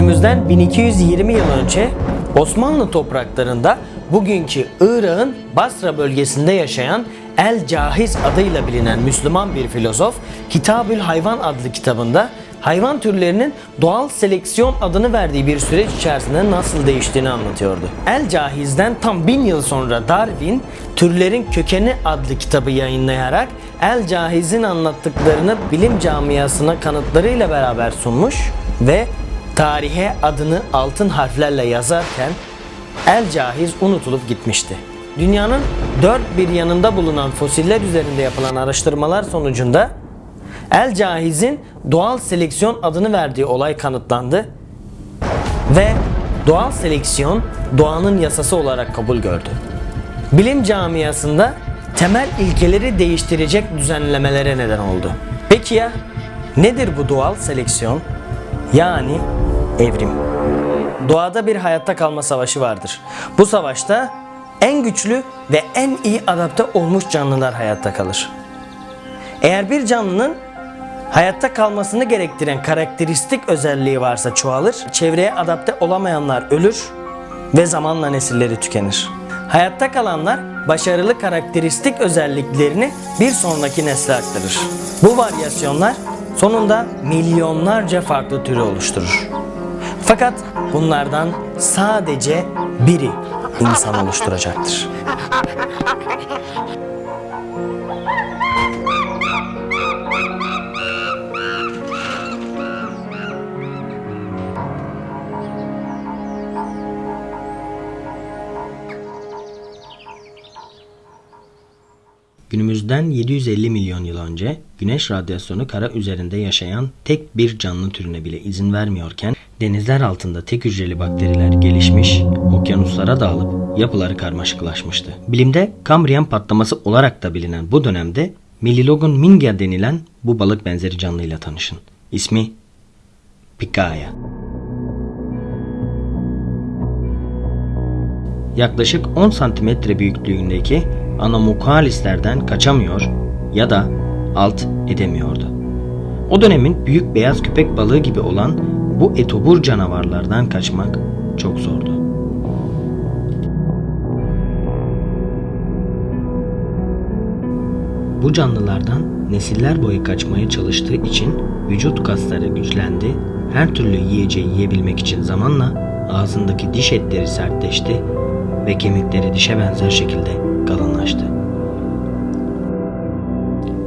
Günümüzden 1220 yıl önce Osmanlı topraklarında bugünkü Irak'ın Basra bölgesinde yaşayan El Cahiz adıyla bilinen Müslüman bir filozof Kitabül Hayvan adlı kitabında hayvan türlerinin doğal seleksiyon adını verdiği bir süreç içerisinde nasıl değiştiğini anlatıyordu. El Cahiz'den tam bin yıl sonra Darwin Türlerin Kökeni adlı kitabı yayınlayarak El Cahiz'in anlattıklarını bilim camiasına kanıtlarıyla beraber sunmuş ve tarihe adını altın harflerle yazarken El Cahiz unutulup gitmişti. Dünyanın dört bir yanında bulunan fosiller üzerinde yapılan araştırmalar sonucunda El Cahiz'in doğal seleksiyon adını verdiği olay kanıtlandı ve doğal seleksiyon doğanın yasası olarak kabul gördü. Bilim camiasında temel ilkeleri değiştirecek düzenlemelere neden oldu. Peki ya nedir bu doğal seleksiyon? Yani evrim. Doğada bir hayatta kalma savaşı vardır. Bu savaşta en güçlü ve en iyi adapte olmuş canlılar hayatta kalır. Eğer bir canlının hayatta kalmasını gerektiren karakteristik özelliği varsa çoğalır, çevreye adapte olamayanlar ölür ve zamanla nesilleri tükenir. Hayatta kalanlar başarılı karakteristik özelliklerini bir sonraki nesle aktarır. Bu varyasyonlar sonunda milyonlarca farklı türü oluşturur. Fakat bunlardan sadece biri insan oluşturacaktır. Günümüzden 750 milyon yıl önce güneş radyasyonu kara üzerinde yaşayan tek bir canlı türüne bile izin vermiyorken denizler altında tek hücreli bakteriler gelişmiş, okyanuslara dağılıp yapıları karmaşıklaşmıştı. Bilimde Kambriyen patlaması olarak da bilinen bu dönemde Melilogon mingia denilen bu balık benzeri canlıyla tanışın. İsmi Pikaia. yaklaşık 10 santimetre büyüklüğündeki anomokalislerden kaçamıyor ya da alt edemiyordu. O dönemin büyük beyaz köpek balığı gibi olan bu etobur canavarlardan kaçmak çok zordu. Bu canlılardan nesiller boyu kaçmaya çalıştığı için vücut kasları güçlendi, her türlü yiyeceği yiyebilmek için zamanla ağzındaki diş etleri sertleşti ve kemikleri dişe benzer şekilde kalınlaştı.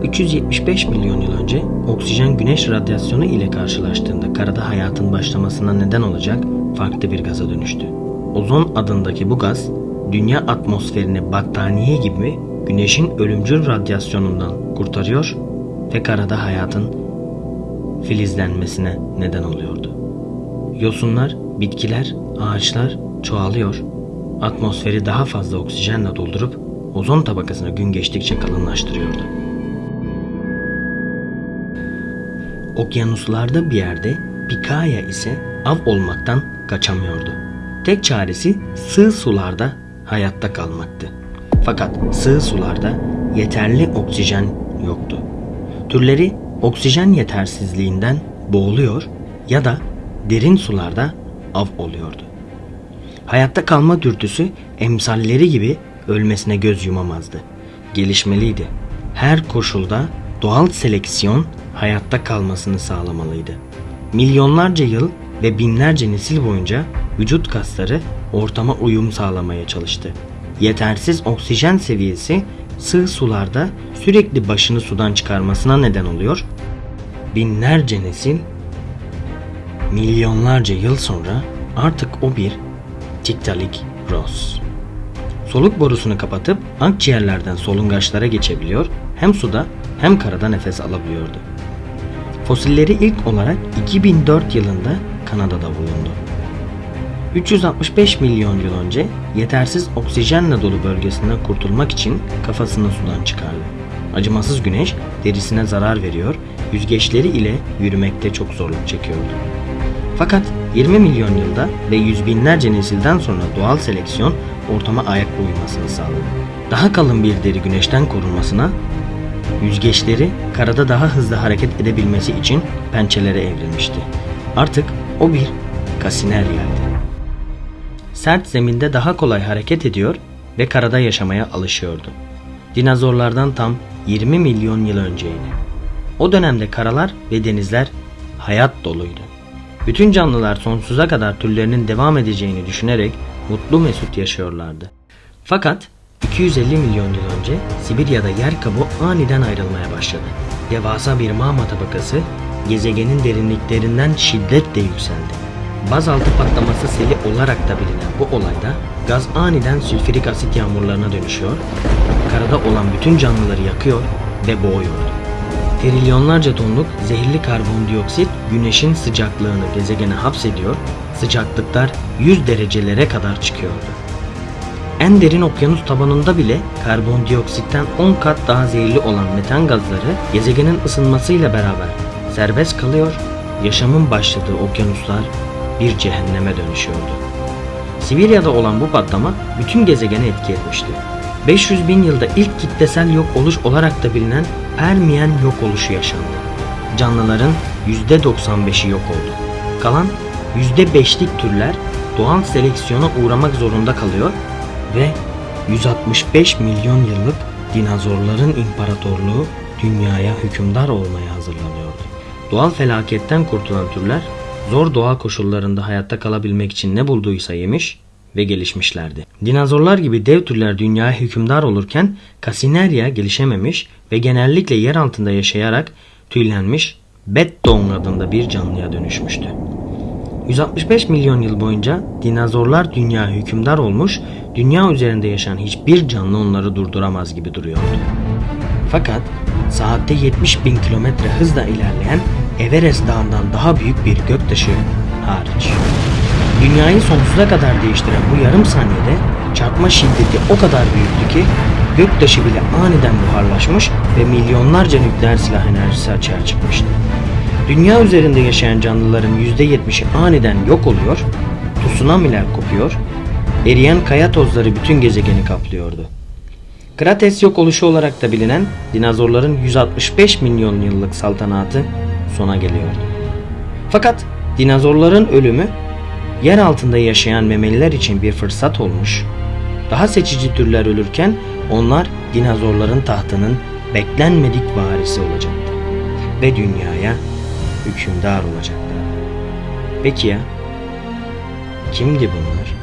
375 milyon yıl önce oksijen güneş radyasyonu ile karşılaştığında karada hayatın başlamasına neden olacak farklı bir gaza dönüştü. Ozon adındaki bu gaz dünya atmosferini battaniye gibi güneşin ölümcül radyasyonundan kurtarıyor ve karada hayatın filizlenmesine neden oluyordu. Yosunlar, bitkiler, ağaçlar çoğalıyor atmosferi daha fazla oksijenle doldurup ozon tabakasını gün geçtikçe kalınlaştırıyordu. Okyanuslarda bir yerde Pikaya ise av olmaktan kaçamıyordu. Tek çaresi sığ sularda hayatta kalmaktı. Fakat sığ sularda yeterli oksijen yoktu. Türleri oksijen yetersizliğinden boğuluyor ya da derin sularda av oluyordu. Hayatta kalma dürtüsü emsalleri gibi ölmesine göz yumamazdı. Gelişmeliydi. Her koşulda doğal seleksiyon hayatta kalmasını sağlamalıydı. Milyonlarca yıl ve binlerce nesil boyunca vücut kasları ortama uyum sağlamaya çalıştı. Yetersiz oksijen seviyesi sığ sularda sürekli başını sudan çıkarmasına neden oluyor. Binlerce nesil milyonlarca yıl sonra artık o bir Tiktaalik Ross. Soluk borusunu kapatıp akciğerlerden solungaçlara geçebiliyor, hem suda hem karada nefes alabiliyordu. Fosilleri ilk olarak 2004 yılında Kanada'da bulundu. 365 milyon yıl önce yetersiz oksijenle dolu bölgesinden kurtulmak için kafasını sudan çıkardı. Acımasız güneş derisine zarar veriyor, yüzgeçleri ile yürümekte çok zorluk çekiyordu. Fakat 20 milyon yılda ve yüz binlerce nesilden sonra doğal seleksiyon ortama ayak uymasını sağladı. Daha kalın bir deri güneşten korunmasına, yüzgeçleri karada daha hızlı hareket edebilmesi için pençelere evrilmişti. Artık o bir Kasinerya'ydı. Sert zeminde daha kolay hareket ediyor ve karada yaşamaya alışıyordu. Dinozorlardan tam 20 milyon yıl önceydi. O dönemde karalar ve denizler hayat doluydu. Bütün canlılar sonsuza kadar türlerinin devam edeceğini düşünerek mutlu mesut yaşıyorlardı. Fakat 250 milyon yıl önce Sibirya'da yer kabuğu aniden ayrılmaya başladı. Devasa bir mağma tabakası gezegenin derinliklerinden şiddetle yükseldi. Bazaltı patlaması seli olarak da bilinen bu olayda gaz aniden sülfürik asit yağmurlarına dönüşüyor, karada olan bütün canlıları yakıyor ve boğuyordu. Trilyonlarca tonluk zehirli karbondioksit güneşin sıcaklığını gezegene hapsediyor, sıcaklıklar 100 derecelere kadar çıkıyordu. En derin okyanus tabanında bile karbondioksitten 10 kat daha zehirli olan metan gazları gezegenin ısınmasıyla beraber serbest kalıyor, yaşamın başladığı okyanuslar bir cehenneme dönüşüyordu. Sibirya'da olan bu patlama bütün gezegene etki etmişti. 500 bin yılda ilk kitlesel yok oluş olarak da bilinen Permiyen yok oluşu yaşandı. Canlıların %95'i yok oldu. Kalan %5'lik türler doğal seleksiyona uğramak zorunda kalıyor ve 165 milyon yıllık dinozorların imparatorluğu dünyaya hükümdar olmaya hazırlanıyordu. Doğal felaketten kurtulan türler zor doğa koşullarında hayatta kalabilmek için ne bulduysa yemiş ve gelişmişlerdi. Dinozorlar gibi dev türler dünyaya hükümdar olurken Kasinerya gelişememiş ve genellikle yer altında yaşayarak tüylenmiş Beddong adında bir canlıya dönüşmüştü. 165 milyon yıl boyunca dinozorlar dünya hükümdar olmuş, dünya üzerinde yaşayan hiçbir canlı onları durduramaz gibi duruyordu. Fakat saatte 70 bin kilometre hızla ilerleyen Everest dağından daha büyük bir göktaşı hariç. Dünyayı sonsuza kadar değiştiren bu yarım saniyede çarpma şiddeti o kadar büyüktü ki göktaşı bile aniden buharlaşmış ve milyonlarca nükleer silah enerjisi açığa çıkmıştı. Dünya üzerinde yaşayan canlıların %70'i aniden yok oluyor, tsunamiler kopuyor, eriyen kaya tozları bütün gezegeni kaplıyordu. Krates yok oluşu olarak da bilinen dinozorların 165 milyon yıllık saltanatı sona geliyordu. Fakat dinozorların ölümü yer altında yaşayan memeliler için bir fırsat olmuş. Daha seçici türler ölürken onlar dinozorların tahtının beklenmedik varisi olacaktı ve dünyaya hükümdar olacaktı. Peki ya kimdi bunlar?